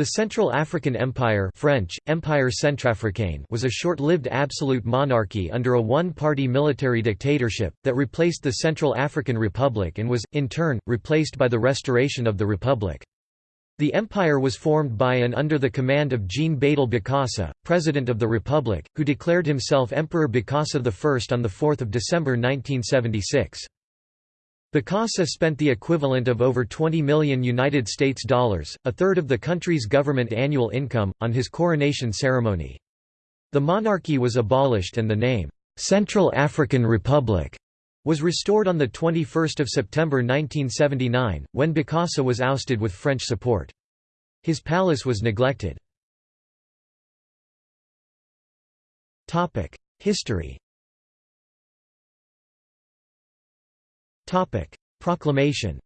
The Central African Empire French, Empire was a short-lived absolute monarchy under a one-party military dictatorship, that replaced the Central African Republic and was, in turn, replaced by the restoration of the Republic. The empire was formed by and under the command of Jean Bédel Bokassa, President of the Republic, who declared himself Emperor Bokassa I on 4 December 1976. Bokassa spent the equivalent of over 20 million United States dollars, a third of the country's government annual income, on his coronation ceremony. The monarchy was abolished and the name, "'Central African Republic' was restored on 21 September 1979, when Bokassa was ousted with French support. His palace was neglected. History Proclamation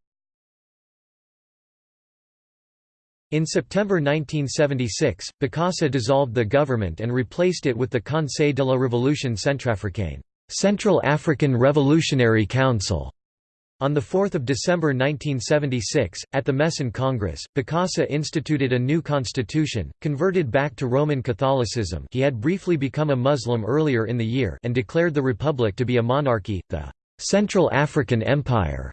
In September 1976, Bokassa dissolved the government and replaced it with the Conseil de la Révolution Centrafricaine Central African Revolutionary Council. On 4 December 1976, at the MESAN Congress, Bokassa instituted a new constitution, converted back to Roman Catholicism he had briefly become a Muslim earlier in the year and declared the republic to be a monarchy, the Central African Empire.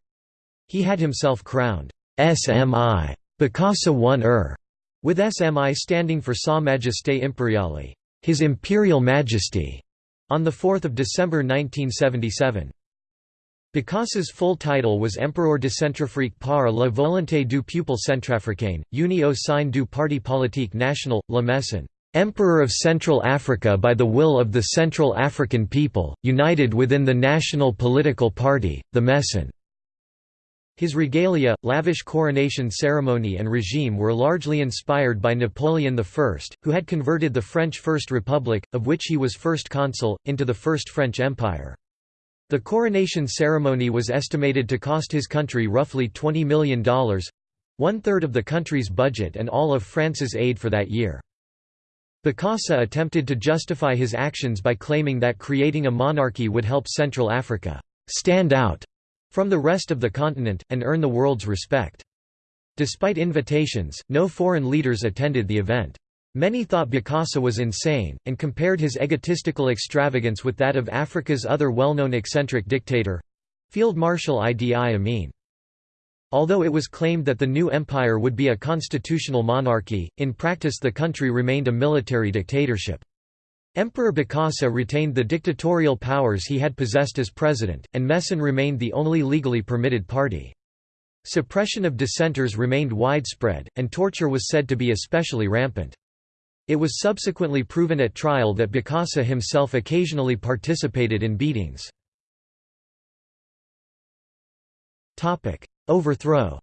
He had himself crowned SMI Bokassa I Er, with SMI standing for Sa Majesté Impériale, His Imperial Majesty, on 4 December 1977. Bokassa's full title was Empereur de Centrafrique par la volonté du peuple centrafricain, uni au sein du Parti politique national, La MESAN. Emperor of Central Africa by the will of the Central African people, united within the national political party, the MESAN. His regalia, lavish coronation ceremony and regime were largely inspired by Napoleon I, who had converted the French First Republic, of which he was first consul, into the First French Empire. The coronation ceremony was estimated to cost his country roughly $20 million, one-third of the country's budget and all of France's aid for that year. Bokassa attempted to justify his actions by claiming that creating a monarchy would help Central Africa stand out from the rest of the continent, and earn the world's respect. Despite invitations, no foreign leaders attended the event. Many thought Bokassa was insane, and compared his egotistical extravagance with that of Africa's other well-known eccentric dictator—Field Marshal Idi Amin. Although it was claimed that the new empire would be a constitutional monarchy, in practice the country remained a military dictatorship. Emperor Bokassa retained the dictatorial powers he had possessed as president, and MESAN remained the only legally permitted party. Suppression of dissenters remained widespread, and torture was said to be especially rampant. It was subsequently proven at trial that Bokassa himself occasionally participated in beatings. Overthrow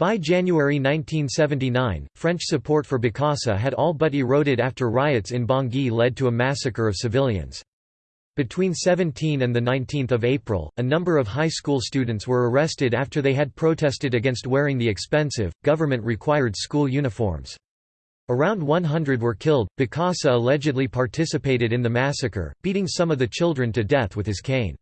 By January 1979, French support for Bokassa had all but eroded after riots in Bangui led to a massacre of civilians. Between 17 and 19 April, a number of high school students were arrested after they had protested against wearing the expensive, government-required school uniforms. Around 100 were killed. Bokassa allegedly participated in the massacre, beating some of the children to death with his cane.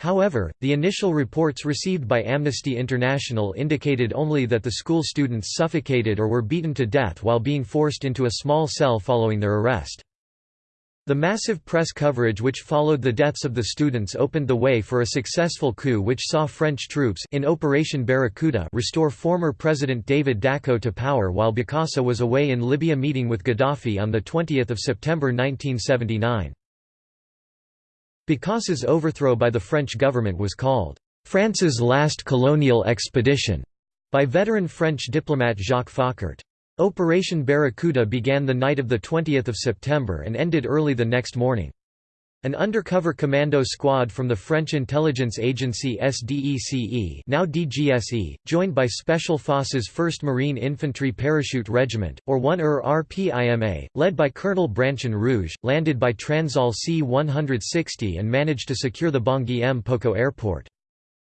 However, the initial reports received by Amnesty International indicated only that the school students suffocated or were beaten to death while being forced into a small cell following their arrest. The massive press coverage which followed the deaths of the students opened the way for a successful coup which saw French troops in Operation Barracuda restore former President David Dacko to power while Bokassa was away in Libya meeting with Gaddafi on 20 September 1979. Bokassa's overthrow by the French government was called, "...France's last colonial expedition", by veteran French diplomat Jacques Foccart. Operation Barracuda began the night of 20 September and ended early the next morning. An undercover commando squad from the French intelligence agency SDECE now DGSE, joined by Special Forces 1st Marine Infantry Parachute Regiment, or 1er RPIMA, led by Colonel Brancion-Rouge, landed by Transall C-160 and managed to secure the Bangui Mpoko airport.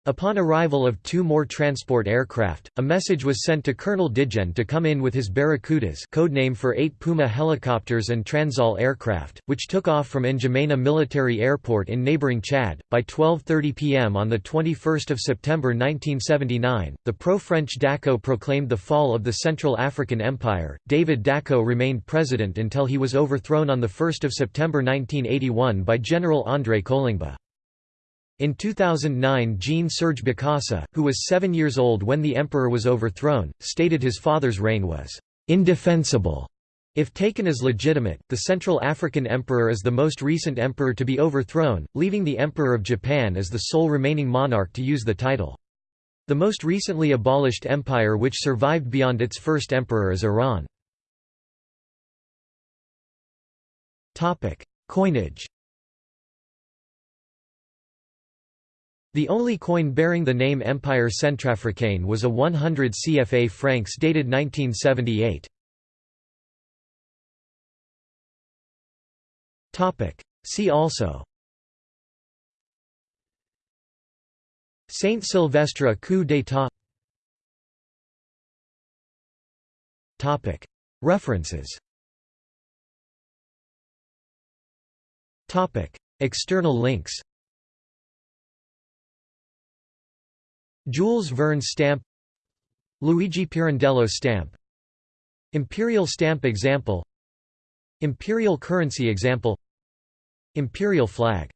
Upon arrival of two more transport aircraft, a message was sent to Colonel Degenne to come in with his Barracudas codename for eight Puma helicopters and Transall aircraft, which took off from N'Djamena Military Airport in neighboring Chad. By 12.30 pm on 21 September 1979, the pro-French Dacko proclaimed the fall of the Central African Empire. David Dacko remained president until he was overthrown on 1 September 1981 by General André Kolingba. In 2009 Jean-Serge Bokassa, who was seven years old when the emperor was overthrown, stated his father's reign was «indefensible». If taken as legitimate, the Central African Emperor is the most recent emperor to be overthrown, leaving the Emperor of Japan as the sole remaining monarch to use the title. The most recently abolished empire which survived beyond its first emperor is Iran. Coinage The only coin bearing the name Empire Centrafricain was a 100 CFA francs dated 1978. See also. Saint Sylvestre coup d'état. References. External links Jules Verne stamp Luigi Pirandello stamp Imperial stamp example Imperial currency example Imperial flag